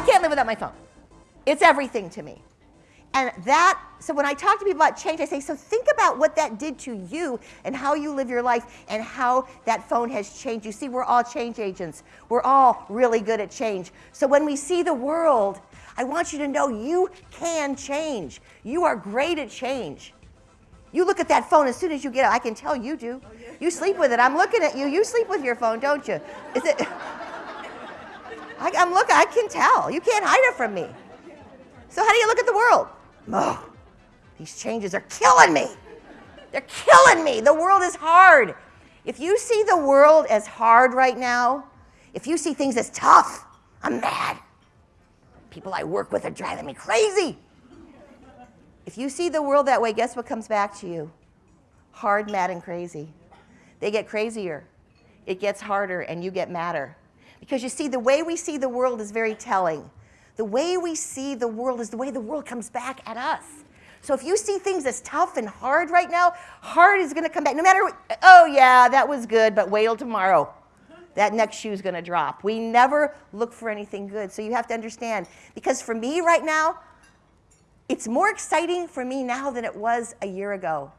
I can't live without my phone. It's everything to me. And that, so when I talk to people about change, I say, so think about what that did to you and how you live your life and how that phone has changed. You see, we're all change agents. We're all really good at change. So when we see the world, I want you to know you can change. You are great at change. You look at that phone as soon as you get it. I can tell you do. Oh, you sleep with it. I'm looking at you. You sleep with your phone, don't you? Is it? I, am looking. I can tell. You can't hide it from me. So how do you look at the world? Oh, these changes are killing me. They're killing me. The world is hard. If you see the world as hard right now, if you see things as tough, I'm mad. People I work with are driving me crazy. If you see the world that way, guess what comes back to you? Hard, mad, and crazy. They get crazier. It gets harder, and you get madder. Because you see, the way we see the world is very telling. The way we see the world is the way the world comes back at us. So if you see things as tough and hard right now, hard is going to come back. No matter, what, oh yeah, that was good, but wait till tomorrow. That next shoe is going to drop. We never look for anything good. So you have to understand, because for me right now, it's more exciting for me now than it was a year ago.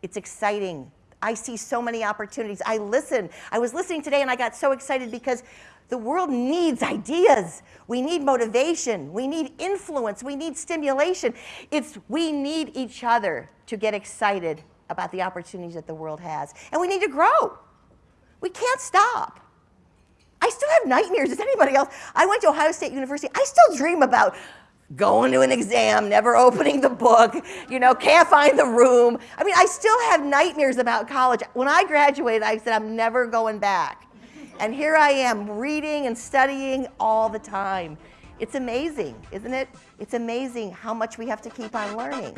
It's exciting. I see so many opportunities. I listen. I was listening today and I got so excited because the world needs ideas. We need motivation. We need influence. We need stimulation. It's we need each other to get excited about the opportunities that the world has. And we need to grow. We can't stop. I still have nightmares. Does anybody else? I went to Ohio State University. I still dream about going to an exam, never opening the book, you know, can't find the room. I mean, I still have nightmares about college. When I graduated, I said, I'm never going back. And here I am reading and studying all the time. It's amazing, isn't it? It's amazing how much we have to keep on learning.